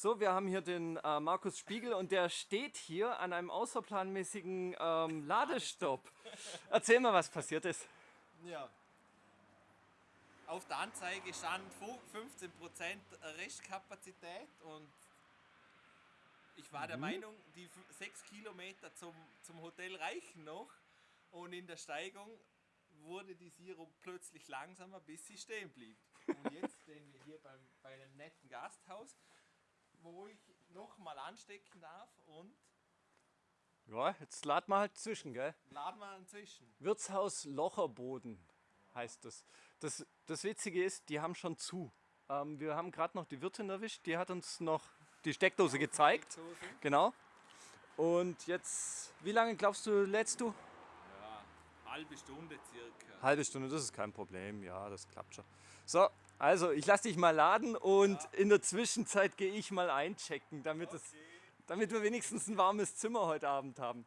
So, wir haben hier den äh, Markus Spiegel und der steht hier an einem außerplanmäßigen ähm, Ladestopp. Erzähl mal, was passiert ist. Ja. Auf der Anzeige stand 15% Restkapazität und ich war der mhm. Meinung, die 6 Kilometer zum, zum Hotel reichen noch und in der Steigung wurde die Sirup plötzlich langsamer, bis sie stehen blieb. Und jetzt stehen wir hier beim, bei einem netten Gasthaus wo ich nochmal anstecken darf und. Ja, jetzt laden wir halt zwischen, gell? Laden wir inzwischen. Wirtshaus Locherboden heißt das. das. Das Witzige ist, die haben schon zu. Ähm, wir haben gerade noch die Wirtin erwischt, die hat uns noch die Steckdose gezeigt. Steckdose. Genau. Und jetzt, wie lange glaubst du, lädst du? Halbe Stunde circa. Halbe Stunde, das ist kein Problem. Ja, das klappt schon. So, also ich lasse dich mal laden und ja. in der Zwischenzeit gehe ich mal einchecken, damit, okay. es, damit wir wenigstens ein warmes Zimmer heute Abend haben.